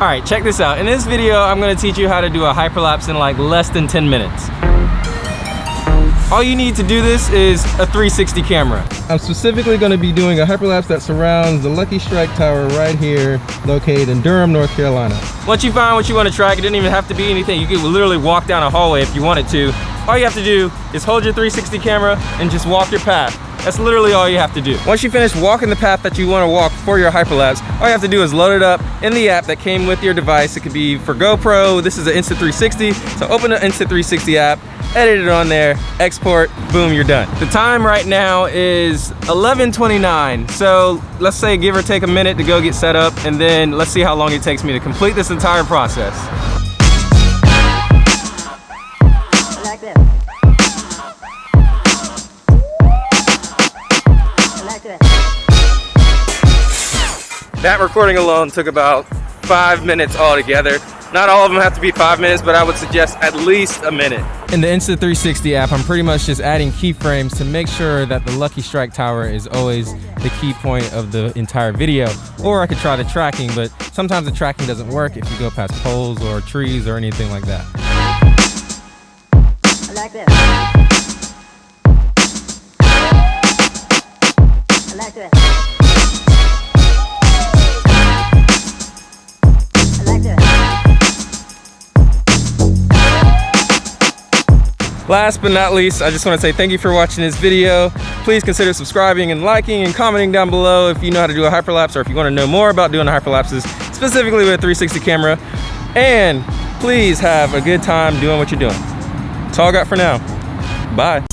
All right, check this out. In this video, I'm gonna teach you how to do a hyperlapse in like less than 10 minutes. All you need to do this is a 360 camera. I'm specifically gonna be doing a hyperlapse that surrounds the Lucky Strike Tower right here, located in Durham, North Carolina. Once you find what you wanna track, it didn't even have to be anything. You could literally walk down a hallway if you wanted to. All you have to do is hold your 360 camera and just walk your path. That's literally all you have to do. Once you finish walking the path that you want to walk for your hyperlapse, all you have to do is load it up in the app that came with your device. It could be for GoPro, this is an Insta360. So open the Insta360 app, edit it on there, export, boom, you're done. The time right now is 11.29. So let's say give or take a minute to go get set up and then let's see how long it takes me to complete this entire process. That recording alone took about five minutes altogether. Not all of them have to be five minutes, but I would suggest at least a minute. In the Insta360 app, I'm pretty much just adding keyframes to make sure that the Lucky Strike Tower is always the key point of the entire video. Or I could try the tracking, but sometimes the tracking doesn't work if you go past poles or trees or anything like that. Like this. Like this. Last but not least, I just want to say thank you for watching this video. Please consider subscribing and liking and commenting down below if you know how to do a hyperlapse or if you want to know more about doing hyperlapses, specifically with a 360 camera. And please have a good time doing what you're doing. That's all I got for now. Bye.